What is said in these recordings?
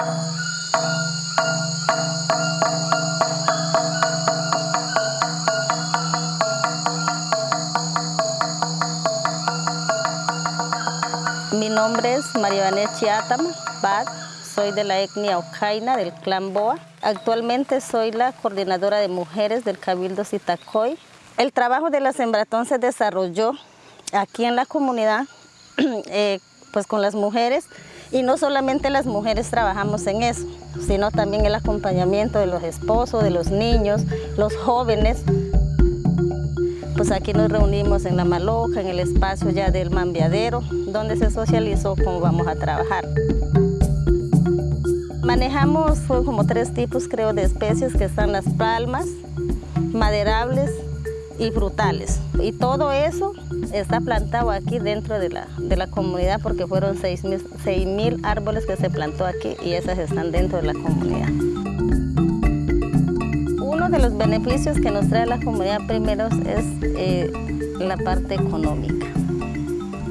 Mi nombre es María Vanessa Chiatama Bad, soy de la etnia Ocaina del clan Boa. Actualmente soy la coordinadora de mujeres del Cabildo Sitacoy. El trabajo de la Sembratón se desarrolló aquí en la comunidad, eh, pues con las mujeres, y no solamente las mujeres trabajamos en eso, sino también el acompañamiento de los esposos, de los niños, los jóvenes. Pues aquí nos reunimos en La Maloja, en el espacio ya del Mambiadero, donde se socializó cómo vamos a trabajar. Manejamos como tres tipos, creo, de especies, que están las palmas, maderables y frutales. Y todo eso está plantado aquí dentro de la, de la comunidad porque fueron 6 mil árboles que se plantó aquí y esas están dentro de la comunidad. Uno de los beneficios que nos trae la comunidad primero es eh, la parte económica.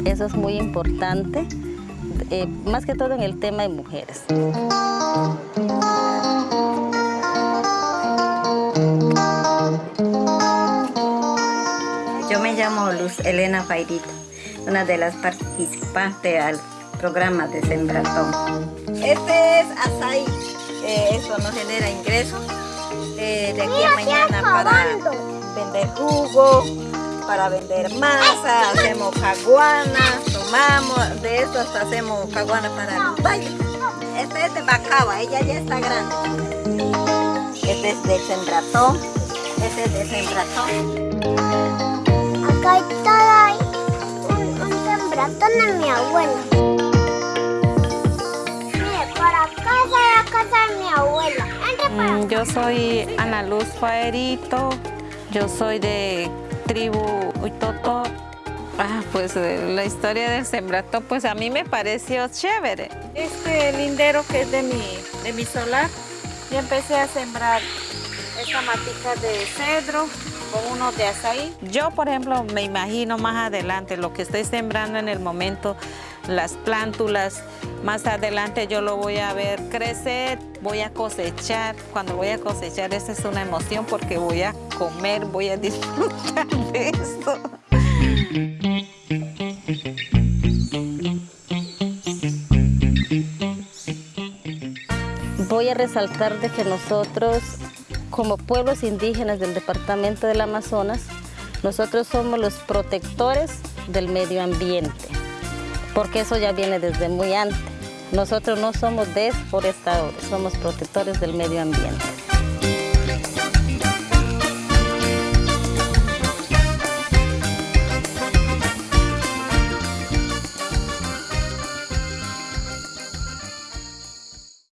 Eso es muy importante, eh, más que todo en el tema de mujeres. Llamo Luz Elena Fairita, una de las participantes al programa de Sembratón. Este es açaí, eh, eso nos genera ingresos eh, de aquí a mañana para vender jugo, para vender masa, hacemos caguanas, tomamos, de esto hasta hacemos caguanas para el baile. Este es de bacaba, ella ya está grande. Este es de sembratón, este es de sembratón. Acá está un, un sembratón de mi abuela. Mire, por acá es la casa de mi abuela. Yo soy Ana Luz Faerito, yo soy de tribu Uitoto. Ah, pues eh, la historia del sembrato, pues a mí me pareció chévere. Este lindero que es de mi, de mi solar, yo empecé a sembrar esta matica de cedro con unos de azaí. Yo, por ejemplo, me imagino más adelante lo que estoy sembrando en el momento, las plántulas, más adelante yo lo voy a ver crecer, voy a cosechar. Cuando voy a cosechar, esa es una emoción porque voy a comer, voy a disfrutar de esto. Voy a resaltar de que nosotros, como pueblos indígenas del departamento del Amazonas, nosotros somos los protectores del medio ambiente, porque eso ya viene desde muy antes. Nosotros no somos deforestadores, somos protectores del medio ambiente.